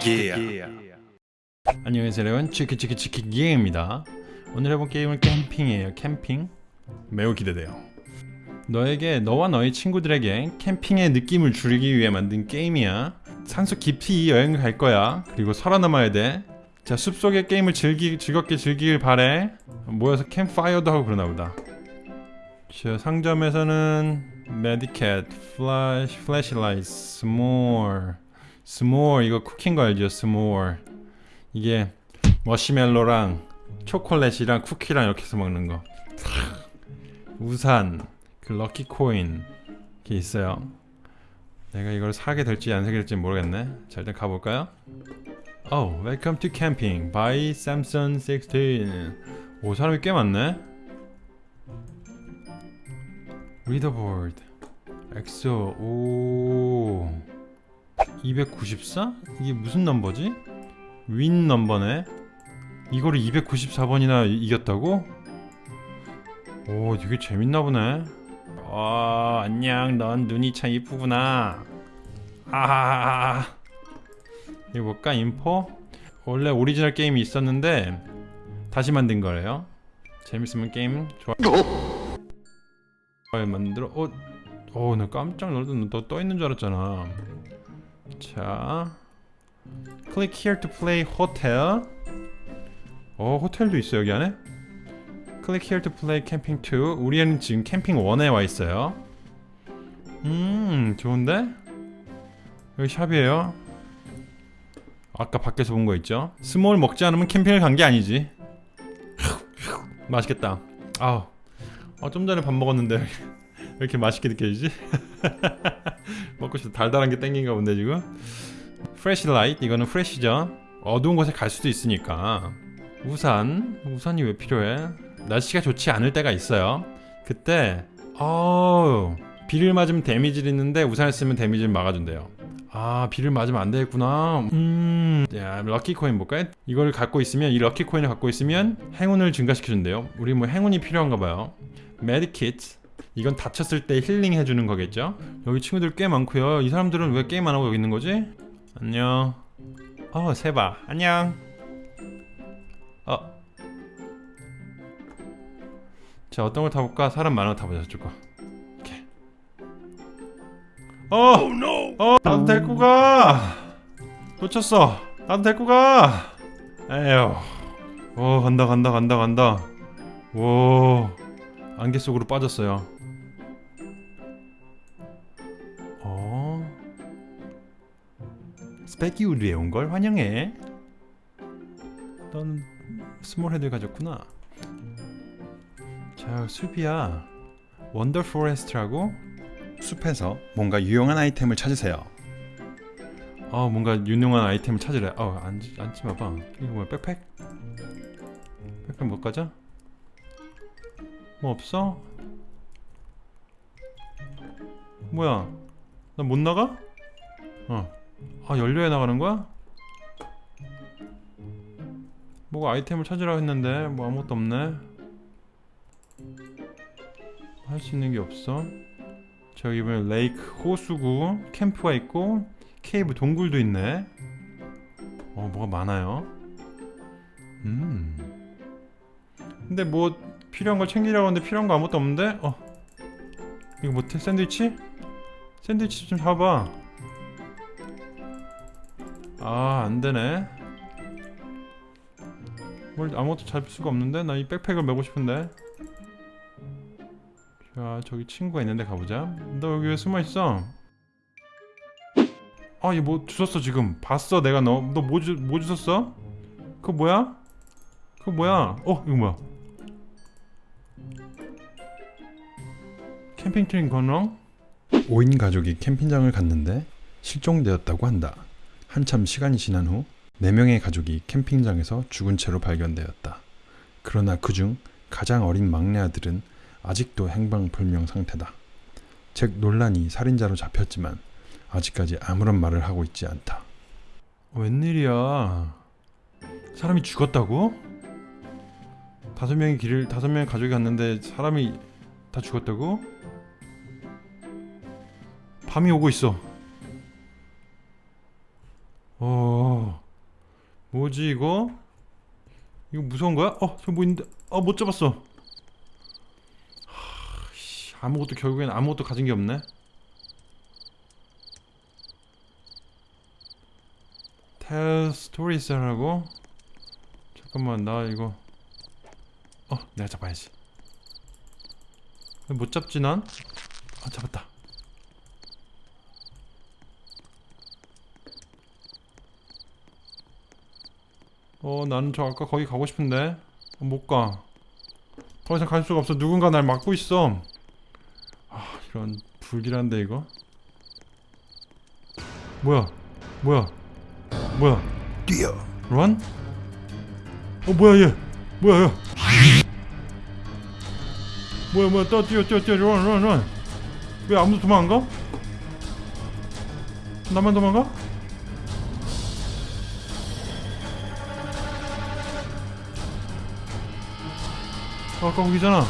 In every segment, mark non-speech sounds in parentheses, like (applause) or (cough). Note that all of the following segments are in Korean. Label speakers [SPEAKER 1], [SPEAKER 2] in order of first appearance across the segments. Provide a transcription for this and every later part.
[SPEAKER 1] 치크기야.
[SPEAKER 2] 안녕하세요 여러분. 치키치키치키기입니다. 오늘 해볼 게임은 캠핑이에요. 캠핑. 매우 기대돼요. 너에게 너와 너의 친구들에게 캠핑의 느낌을 주기 위해 만든 게임이야. 산속 깊이 여행을 갈 거야. 그리고 살아남아야 돼자 숲속의 게임을 즐기, 즐겁게 즐기길 바래. 모여서 캠파이어도 하고 그러나 보다. 자 상점에서는 메디캣, 플래시, flashlight, s'more s'more 이거 쿠킹 거 알죠? s'more 이게 마시멜로랑 초콜릿이랑 쿠키랑 이렇게 해서 먹는 거. 우산 그 lucky coin 이렇게 있어요. 내가 이걸 사게 될지 안 사게 될지 모르겠네. 자 일단 가볼까요? Oh, welcome to camping by Samsung 16 오 사람이 꽤 많네. leaderboard 엑소 오 294? 이게 무슨 넘버지? win number네. 이거를 294번이나 이겼다고? 오 되게 재밌나 보네. 어 안녕. 넌 눈이 참 이쁘구나. 아하하하 이거 뭘까 info? 원래 오리지널 게임이 있었는데 다시 만든 거래요. 재밌으면 게임 좋아. 만들어. 어? 어나 깜짝 놀랐는데 너 떠 있는 줄 알았잖아 자 클릭 here to play hotel. 어 호텔도 있어 여기 안에? 클릭 here to play camping 2 우리는 지금 캠핑 1에 와 있어요. 음 좋은데? 여기 샵이에요. 아까 밖에서 본 거 있죠? s'more 먹지 않으면 캠핑을 간 게 아니지. (laughs) 맛있겠다. 아우 어, 좀 전에 밥 먹었는데 왜 이렇게 맛있게 느껴지지? (laughs) 먹고 싶다 달달한 게 땡긴가 본데 지금? flashlight 이거는 플래시죠. 어두운 곳에 갈 수도 있으니까. 우산. 우산이 왜 필요해? 날씨가 좋지 않을 때가 있어요. 그때 어우 비를 맞으면 대미지를 입는데 우산을 쓰면 대미지를 막아준대요. 아 비를 맞으면 안 되겠구나. 음야 lucky coin 볼까요? 이걸 갖고 있으면 이 lucky coin을 갖고 있으면 행운을 증가시켜준대요. 우리 뭐 행운이 필요한가 봐요. medikit 이건 다쳤을 때 힐링 해주는 거겠죠? 여기 친구들 꽤 많고요 이 사람들은 왜 게임 안 하고 여기 있는 거지? 안녕 어 세바 안녕 어. 자 어떤 걸 타볼까? 사람 많은 거 타보자 저거 이렇게 어! 어! 나도 데리고 가! 놓쳤어 나도 데리고 가! 에휴 오 간다 간다 간다 간다 오 안개 속으로 빠졌어요 Spooky Woods에 온 걸 환영해 넌 s'more head 가졌구나 자 숲이야 wander forest라고 숲에서 뭔가 유용한 아이템을 찾으세요 어 뭔가 유용한 아이템을 찾으래 어 앉지, 앉지 마봐 이거 뭐야 백팩? 백팩 못 가져? 뭐 없어? 뭐야 나 못 나가? 어 아 연료에 나가는 거야? 뭐가 아이템을 찾으라고 했는데 뭐 아무것도 없네. 할 수 있는 게 없어. 저기 보면 레이크 호수구 캠프가 있고 케이브 동굴도 있네. 어 뭐가 많아요. 음. 근데 뭐 필요한 걸 챙기려고 하는데 필요한 거 아무것도 없는데? 어. 이거 못해 샌드위치? 샌드위치 좀 잡아 아 안되네. 뭘 아무것도 잡을 수가 없는데? 나 이 백팩을 메고 싶은데. 자 저기 친구가 있는데 가보자. 너 여기 왜 숨어있어? 아 얘 뭐 주웠어 지금. 봤어 내가 너. 너뭐뭐 주웠어? 그거 뭐야? 그거 뭐야? 어 이거 뭐야? 캠핑 트림 건너? 5인 가족이 캠핑장을 갔는데 실종되었다고 한다 한참 시간이 지난 후 4명의 가족이 캠핑장에서 죽은 채로 발견되었다. 그러나 그중 가장 어린 막내 아들은 아직도 행방불명 상태다. 즉 논란이 살인자로 잡혔지만 아직까지 아무런 말을 하고 있지 않다. 웬일이야? 사람이 죽었다고? 다섯 명의 길을 다섯 명의 가족이 갔는데 사람이 다 죽었다고? 밤이 오고 있어. 어 뭐지 이거? 이거 무서운 거야? 어 저기 뭐 있는데 아못 잡았어 하, 씨, 아무것도 결국엔 아무것도 가진 게 없네 stories 하라고? 잠깐만 나 이거 어 내가 잡아야지 못 잡지 난? 아 잡았다 어 나는 저 아까 거기 가고 싶은데. 어, 못가. 더 이상 갈 수가 없어. 누군가 날 막고 있어. 아 이런 불길한데 이거? 뭐야? 뭐야? 뭐야?
[SPEAKER 1] 뛰어.
[SPEAKER 2] 런? 어 뭐야 얘? 뭐야 얘? 뭐야 뭐야? 떠 뛰어 뛰어 뛰어. 런 런 런 왜 아무도 도망 안 가? 나만 도망가? 어, 아까 거기잖아.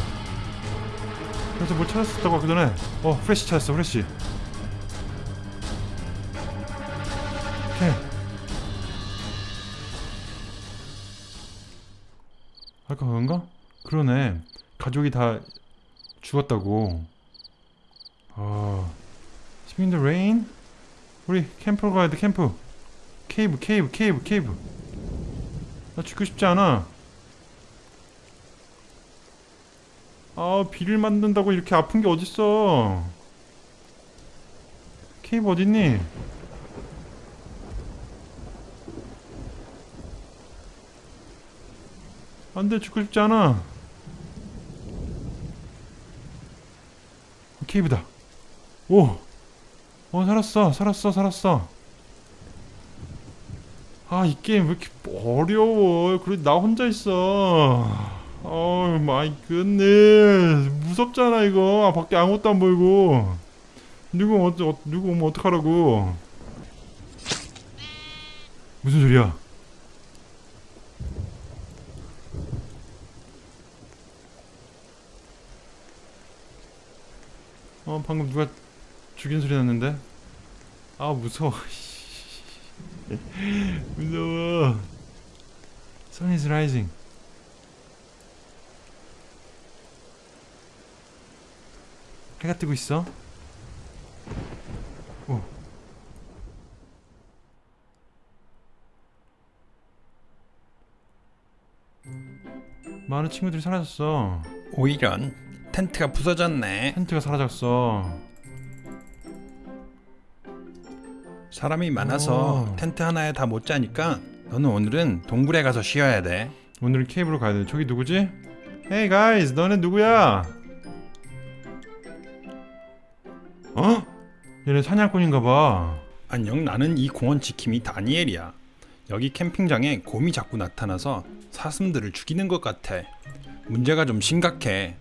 [SPEAKER 2] 그래서 뭘 찾았었다고 아까 전에. 어 프레쉬 찾았어 프레쉬. 오케이. 아까 그건가? 그러네. 가족이 다 죽었다고. 아. It's in the rain? 우리 캠프로 가야 돼 캠프. cave cave cave cave. 나 죽고 싶지 않아 아 비를 만든다고 이렇게 아픈 게 어딨어? 케이브 어딨니? 안돼 죽고 싶지 않아. 어, 케이브다. 오! 어 살았어 살았어 살았어. 아 이 게임 왜 이렇게 어려워? 그래 나 혼자 있어 Oh my goodness 무섭잖아 이거. 아, 밖에 아무것도 안 보이고. 누구 오면 어쩌, 누구 오면 어떡하라고. 무슨 소리야? 어 방금 누가 죽인 소리 났는데? 아 무서워. (laughs) 무서워. Sun is rising 해가 뜨고 있어 오 많은 친구들이 사라졌어
[SPEAKER 1] 오이런 텐트가 부서졌네.
[SPEAKER 2] 텐트가 사라졌어
[SPEAKER 1] 사람이 많아서
[SPEAKER 2] 오.
[SPEAKER 1] 텐트 하나에 다 못 자니까 너는 오늘은 동굴에 가서 쉬어야 돼.
[SPEAKER 2] 오늘은 케이블로 가야 돼. 저기 누구지? Hey guys, 너네 누구야? 얘네 사냥꾼인가 봐.
[SPEAKER 1] 안녕, 나는 이 공원 지킴이 다니엘이야. 여기 캠핑장에 곰이 자꾸 나타나서 사슴들을 죽이는 것 같아. 문제가 좀 심각해.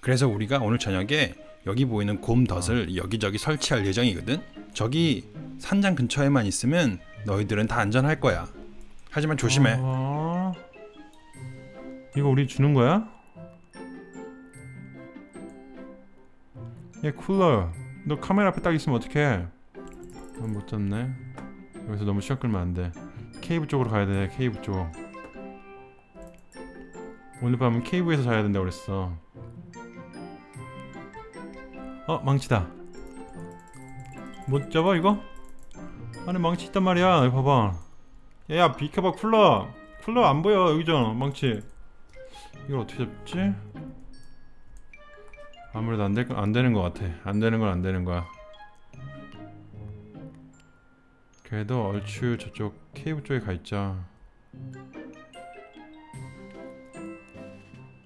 [SPEAKER 1] 그래서 우리가 오늘 저녁에 여기 보이는 곰 덫을 여기저기 설치할 예정이거든. 저기 산장 근처에만 있으면 너희들은 다 안전할 거야. 하지만 조심해.
[SPEAKER 2] 어... 이거 우리 주는 거야? 얘 쿨러. 너 카메라 앞에 딱 있으면 어떡해? 아, 못 잡네. 여기서 너무 시간 끌면 안 돼. 케이브 쪽으로 가야 돼. 케이브 쪽. 오늘 밤은 케이브에서 자야 된다고 그랬어. 어, 망치다. 못 잡아 이거? 안에 망치 있단 말이야. 이거 봐봐. 야, 비켜봐 쿨러. 쿨러 안 보여 여기잖아 망치. 이걸 어떻게 잡지? 아무래도 안, 될, 거- 안 되는 것 같아. 안 되는 건 안 되는 거야. 그래도 얼추 저쪽 케이브 쪽에 가 있자.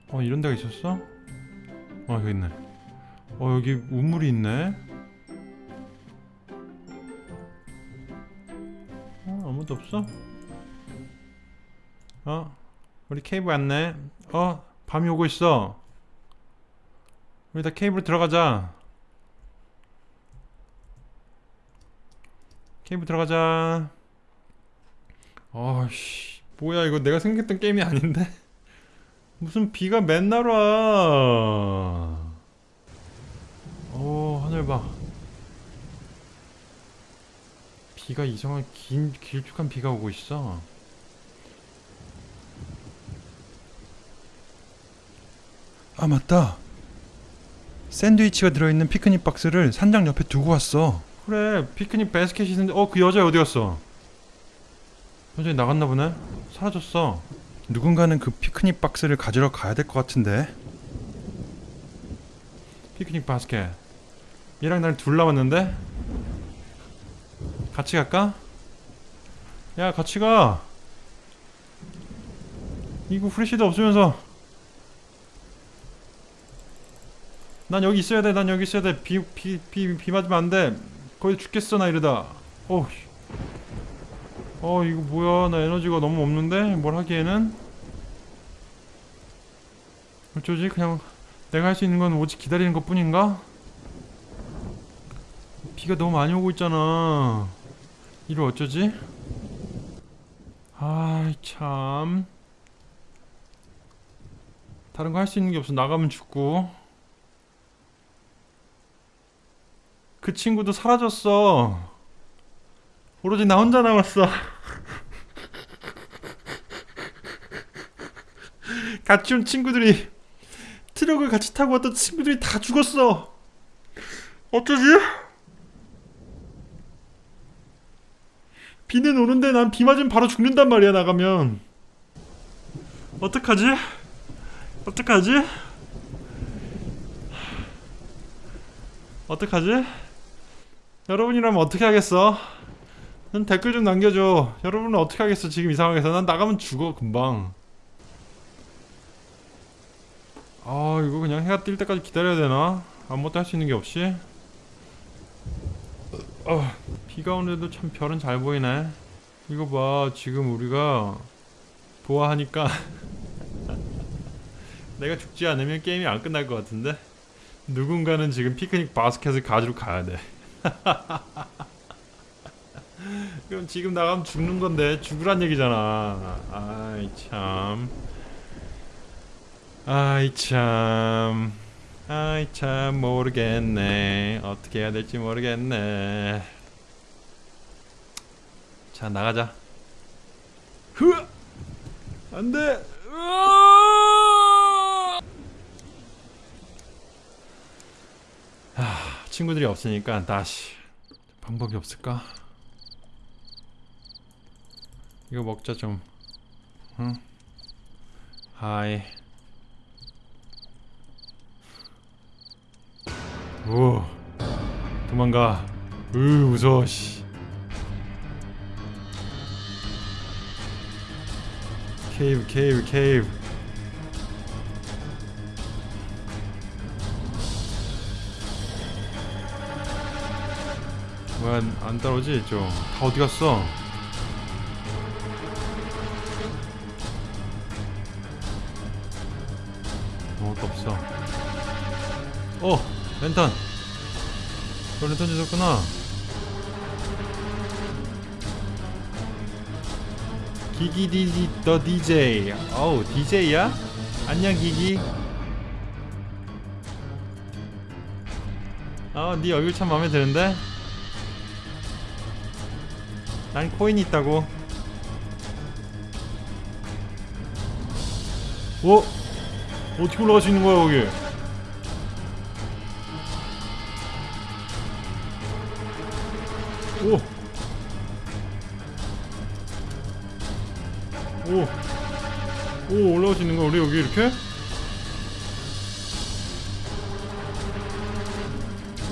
[SPEAKER 2] 어 이런 데가 있었어? 어 여기 있네. 어 여기 우물이 있네. 어 아무도 없어? 어 우리 케이브 왔네. 어 밤이 오고 있어. 우리 다 케이블 들어가자. 케이블 들어가자. 아씨, 뭐야 이거 내가 생각했던 게임이 아닌데? (laughs) 무슨 비가 맨날 와. 오 하늘 봐. 비가 이상하게 긴 길쭉한 비가 오고 있어.
[SPEAKER 1] 아 맞다. 샌드위치가 들어있는 피크닉 박스를 산장 옆에 두고 왔어.
[SPEAKER 2] 그래 피크닉 바스켓이 있는데 어 그 여자 어디 갔어? 여자 나갔나 보네. 사라졌어.
[SPEAKER 1] 누군가는 그 피크닉 박스를 가지러 가야 될 것 같은데.
[SPEAKER 2] 피크닉 바스켓. 얘랑 나랑 둘 남았는데? 같이 갈까? 야 같이 가. 이거 프레시도 없으면서. 난 여기 있어야 돼. 난 여기 있어야 돼. 비 비 비 비 맞으면 안 돼. 거의 죽겠어 나 이러다. 어. 어 이거 뭐야? 나 에너지가 너무 없는데 뭘 하기에는 어쩌지? 그냥 내가 할 수 있는 건 오직 기다리는 것 뿐인가? 비가 너무 많이 오고 있잖아. 이를 어쩌지? 아이 참. 다른 거 할 수 있는 게 없어. 나가면 죽고. 그 친구도 사라졌어. 오로지 나 혼자 남았어. 같이 온 친구들이 트럭을 같이 타고 왔던 친구들이 다 죽었어. 어쩌지? 비는 오는데 난 비 맞으면 바로 죽는단 말이야 나가면. 어떡하지? 어떡하지? 어떡하지? 여러분이라면 어떻게 하겠어? 난 댓글 좀 남겨줘. 여러분은 어떻게 하겠어 지금 이 상황에서? 난 나가면 죽어 금방. 아 이거 그냥 해가 뜰 때까지 기다려야 되나? 아무것도 할 수 있는 게 없이 어, 비가 오는데도 참 별은 잘 보이네 이거 봐 지금 우리가 보아하니까 (laughs) 내가 죽지 않으면 게임이 안 끝날 것 같은데 누군가는 지금 피크닉 바스켓을 가지러 가야 돼 (laughs) 그럼 지금 나가면 죽는 건데 죽으란 얘기잖아. 아이 참. 아이 참. 아이 참 모르겠네. 어떻게 해야 될지 모르겠네. 자 나가자. 흐! 안돼! 아 친구들이 없으니까 다시 방법이 없을까? 이거 먹자 좀. 응? 하이. 오. 도망가. 으 무서워 씨. 케이브 케이브 케이브 뭐야 안 따라오지? 좀다 어디 갔어? 아무것도 없어. 어 랜턴. 너 랜턴 주셨구나. 기기디디 더 DJ 어우 DJ야? 안녕 기기. 어네 얼굴 참 마음에 드는데 난 코인이 있다고 어? 어떻게 올라갈 수 있는 거야 거기 오. 오. 오, 올라갈 수 있는 거야, 우리 여기 이렇게?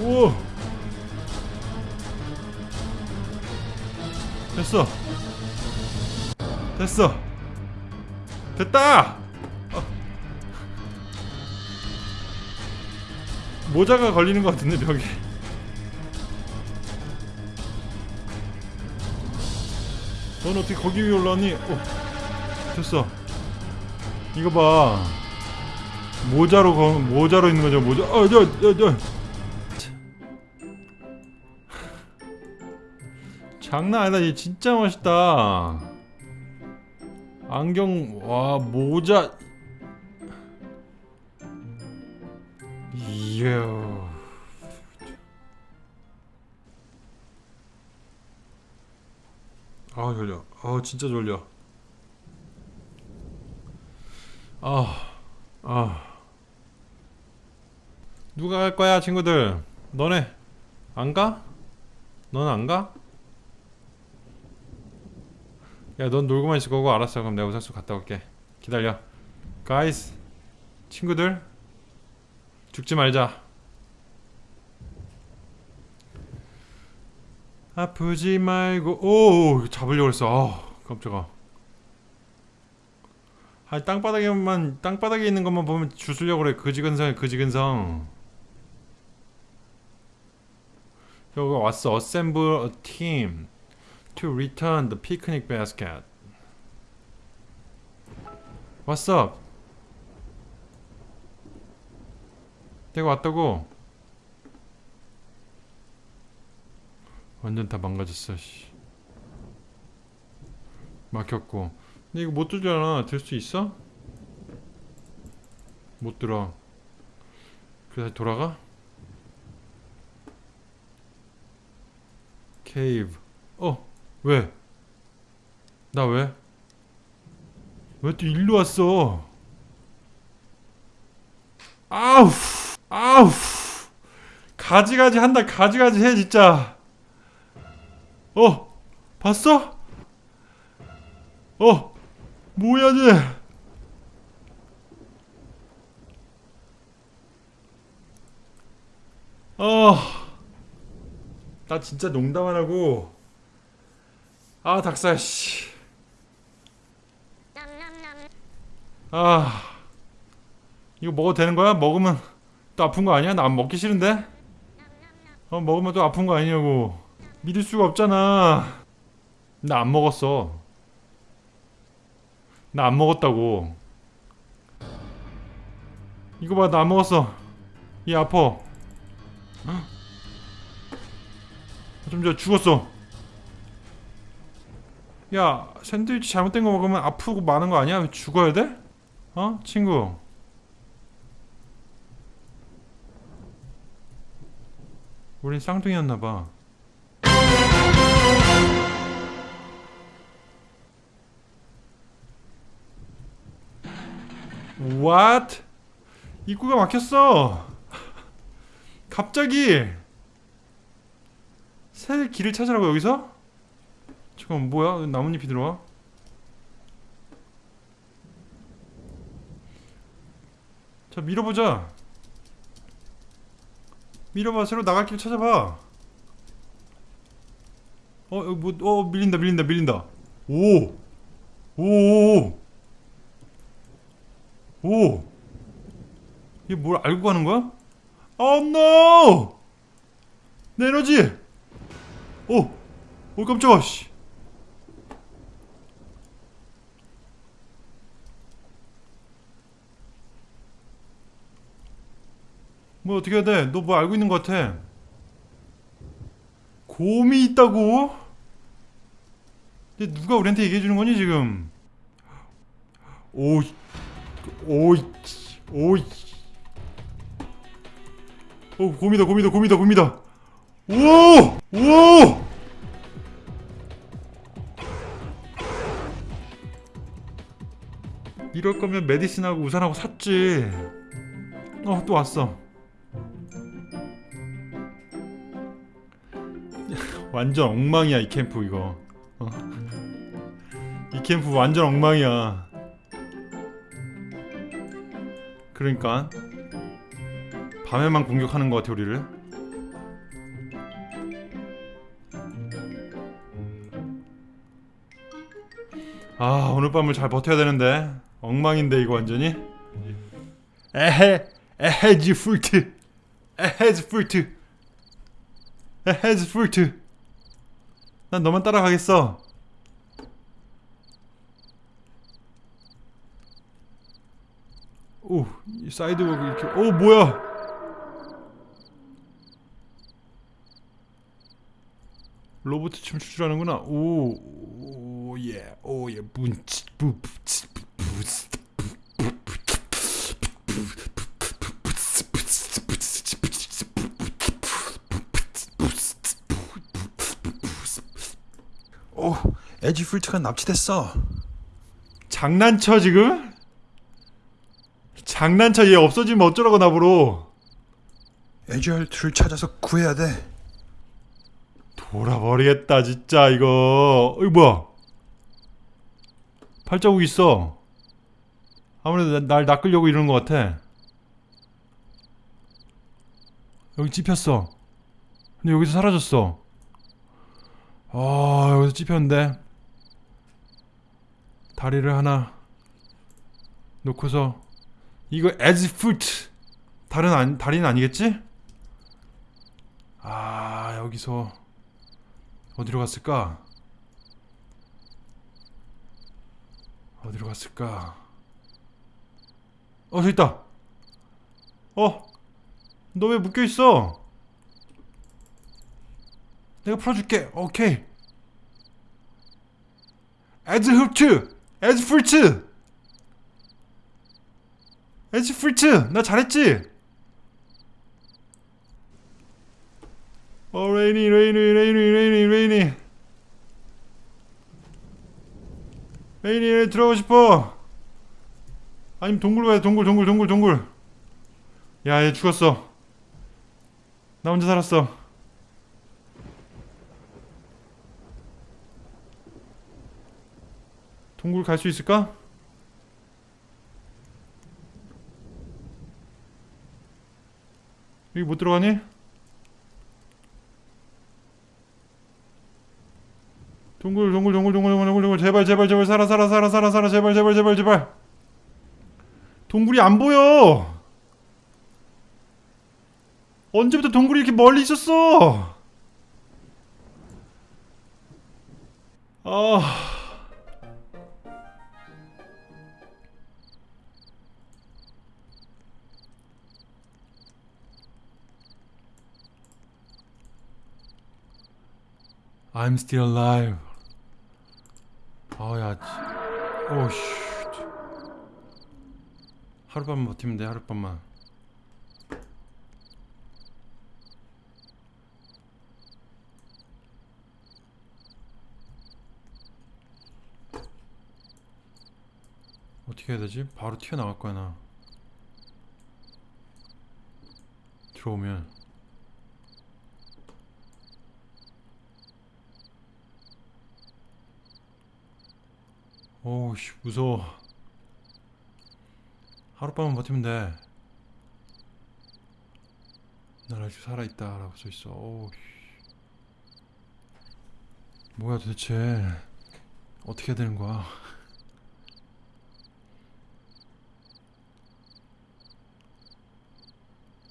[SPEAKER 2] 오. 됐어. 됐어. 됐다! 어. 모자가 걸리는 것 같은데, 벽에. 넌 어떻게 거기 위에 올라왔니? 어, 됐어. 이거 봐. 모자로 거, 모자로 있는 거죠. 모자. 어, 저, 저, 저. 장난 아니다. 얘 진짜 멋있다. 안경, 와, 모자. 이야. 아 졸려. 아 진짜 졸려. 아, 아. 누가 갈 거야, 친구들? 너네 안 가? 너는 안 가? 야, 넌 놀고만 있을 거고 알았어. 그럼 내가 우산수 갔다 올게. 기다려. 가이스, 친구들, 죽지 말자. 아프지 말고 오 잡으려고 했어. 아, 깜짝아. 아 땅바닥에만 땅바닥에 있는 것만 보면 주술려고 그래. 그지근성이 그지근성. 여기 왔어. A team to return the picnic basket. What's up? 내가 왔다고. 완전 다 망가졌어. 씨. 막혔고. 근데 이거 못 들잖아. 들 수 있어? 못 들어. 그래 다시 돌아가? 케이브. 어, 왜? 나 왜? 왜 또 일로 왔어? 아우, 아우, 가지가지 한다. 가지가지 해 진짜. 어, 봤어? 어, 뭐야 쟤? 어, 나 진짜 농담 안 하고. 아 닭살 씨. 아, 이거 먹어도 되는 거야? 먹으면 또 아픈 거 아니야? 나 안 먹기 싫은데? 어 먹으면 또 아픈 거 아니냐고. 믿을 수가 없잖아. 나 안 먹었어. 나 안 먹었다고. 이거 봐, 나 안 먹었어. 이 아파. 좀전 죽었어. 야, 샌드위치 잘못된 거 먹으면 아프고 많은 거 아니야? 왜 죽어야 돼? 어? 친구. 우린 쌍둥이였나 봐. What? 입구가 막혔어. 갑자기 새 길을 찾으라고 여기서? 잠깐 뭐야? 나뭇잎이 들어와? 자 밀어보자. 밀어봐 새로 나갈 길 찾아봐. 어, 여기 뭐, 어 밀린다 밀린다 밀린다. 오, 오, 오. 오! 이게 뭘 알고 가는 거야? 어, 노! 내 에너지! 오! 오, 깜짝아, 씨. 뭐 어떻게 해야 돼? 너 뭐 알고 있는 것 같아. 곰이 있다고? 누가 우리한테 얘기해 주는 거니 지금? 오, 오이 오이 오 곰이다 곰이다 곰이다 곰이다 오 오 이럴 거면 메디슨하고 우산하고 샀지 어또 왔어 완전 엉망이야 이 캠프 이거. 어. 이 캠프 완전 엉망이야. 그러니까 밤에만 공격하는 것 같아 우리를? 아 오늘 밤을 잘 버텨야 되는데. 엉망인데 이거 완전히. 에헤 에헤즈 풀트. 에헤즈 풀트. 에헤즈 풀트 난 너만 따라가겠어 오, 이 사이드워크 이렇게. 오, 뭐야? 로봇 춤 추주라는구나. 오, 오, 예, 오, 예, 문치, 부, 부치, 부,
[SPEAKER 1] 에지 풀트가 납치됐어.
[SPEAKER 2] 장난쳐 지금? 장난쳐. 얘 없어지면 어쩌라고 나보러?
[SPEAKER 1] 에지얼트를 찾아서 구해야 돼.
[SPEAKER 2] 돌아버리겠다 진짜 이거. 이거 뭐야? 발자국 있어. 아무래도 나- 날 낚으려고 이러는 것 같아. 여기 찝혔어. 근데 여기서 사라졌어. 아 여기서 찝혔는데 다리를 하나 놓고서 이거 as foot 다른 안, 다리는 아니겠지? 아 여기서 어디로 갔을까? 어디로 갔을까? 어, 저기 있다. 어, 너 왜 묶여 있어? 내가 풀어줄게. 오케이. 에즈 흡츠, 에즈 풀츠, 에즈 풀츠. 나 잘했지? 어 레이니 레이니 레이니 레이니 레이니 레이니 들어가고 싶어. 아니면 동굴 가야 돼 동굴 동굴 동굴 동굴. 야얘 죽었어. 나 혼자 살았어 동굴 갈 수 있을까? 여기 못 들어가니? 동굴 동굴 동굴 동굴 동굴 동굴 동굴. 제발 제발 제발. 살아 살아 살아 살아 살아. 제발 제발 제발 제발. 동굴이 안 보여. 언제부터 동굴이 이렇게 멀리 있었어? 아 I'm still alive. 아야, 오씨. 하룻밤만 버티면 돼, 하룻밤만. 어떻게 해야 되지? 바로 튀어나갈 거야, 나. 들어오면. 오우씨 무서워. 하룻밤만 버티면 돼난 아직 살아있다 라고 써있어. 오우 뭐야 도대체. 어떻게 해야 되는 거야?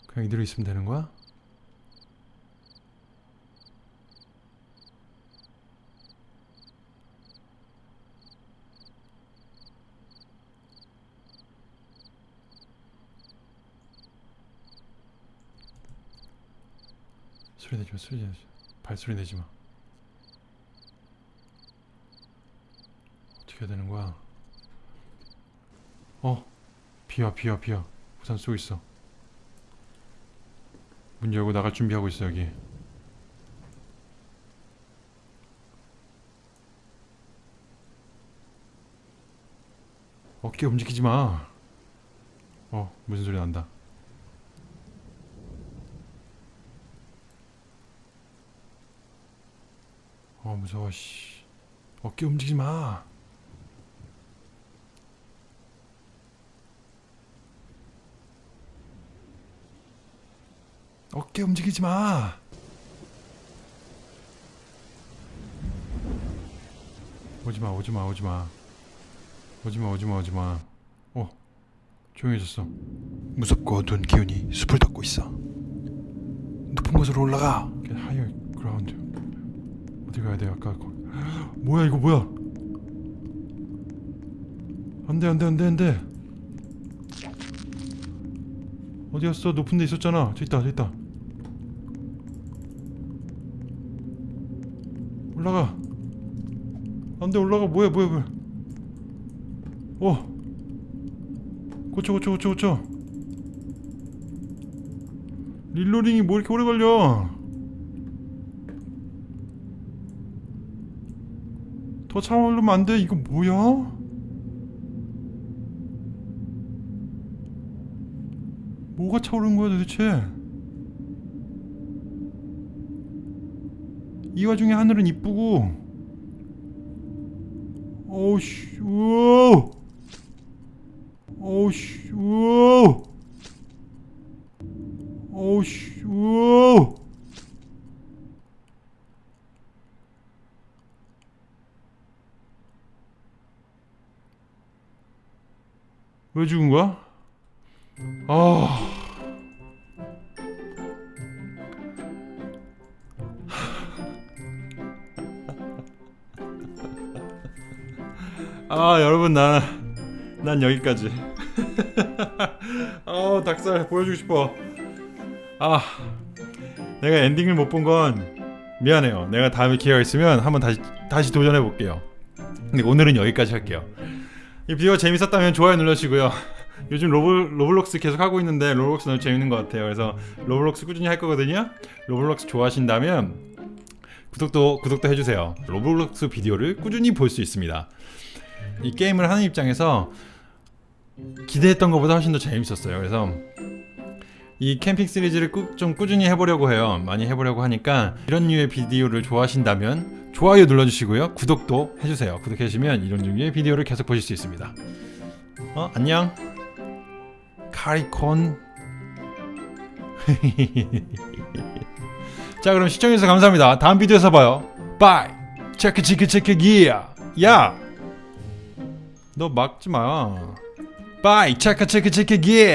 [SPEAKER 2] 그냥 이대로 있으면 되는 거야? 소리 내지 마, 소리 내지 마. 발소리 내지 마. 어떻게 해야 되는 거야? 어, 비와, 비와, 비와. 우산 쓰고 있어. 문 열고 나갈 준비하고 있어 여기. 어깨 움직이지 마. 어, 무슨 소리 난다. 어 무서워 씨 어깨 움직이지 마 어깨 움직이지 마 오지마 오지마 오지마. 오지마 오지마 오지마. 어 조용해졌어.
[SPEAKER 1] 무섭고 어두운 기운이 숲을 덮고 있어. 높은 곳으로 올라가.
[SPEAKER 2] Get higher ground 어디 가야 돼 아까? 거 뭐야 이거 뭐야? 안돼 안돼 안돼 안돼. 어디 갔어? 높은 데 있었잖아. 저 있다 저 있다. 올라가. 안돼 올라가. 뭐야 뭐야 뭐야. 어. 고쳐 고쳐 고쳐 고쳐. 릴로링이 뭐 이렇게 오래 걸려 더 차오르면 안 돼. 이거 뭐야? 뭐가 차오르는 거야 도대체? 이 와중에 하늘은 이쁘고 오우씨 우와 오우씨 우와 오우씨 우와 왜 죽은 거야? 아. 아 여러분 나, 난 여기까지. 아 닭살 보여주고 싶어. 아 내가 엔딩을 못 본 건 미안해요. 내가 다음에 기회가 있으면 한번 다시 다시 도전해 볼게요. 근데 오늘은 여기까지 할게요 이 비디오가 재밌었다면 좋아요 눌러주시고요. (laughs) 요즘 로블, 로블록스 계속 하고 있는데 로블록스 너무 재밌는 것 같아요. 그래서 로블록스 꾸준히 할 거거든요. 로블록스 좋아하신다면 구독도 구독도 해주세요. 로블록스 비디오를 꾸준히 볼 수 있습니다. 이 게임을 하는 입장에서 기대했던 것보다 훨씬 더 재밌었어요. 그래서 이 캠핑 시리즈를 꾸, 좀 꾸준히 해보려고 해요. 많이 해보려고 하니까 이런 류의 비디오를 좋아하신다면 좋아요 눌러주시고요. 구독도 해주세요. 구독해주시면 이런 종류의 비디오를 계속 보실 수 있습니다. 어 안녕. 카리콘. (laughs) 자 그럼 시청해주셔서 감사합니다. 다음 비디오에서 봐요. bye. 체크 체크 체크 기야. 야. 너 막지 마. bye 체크 체크 체크 기.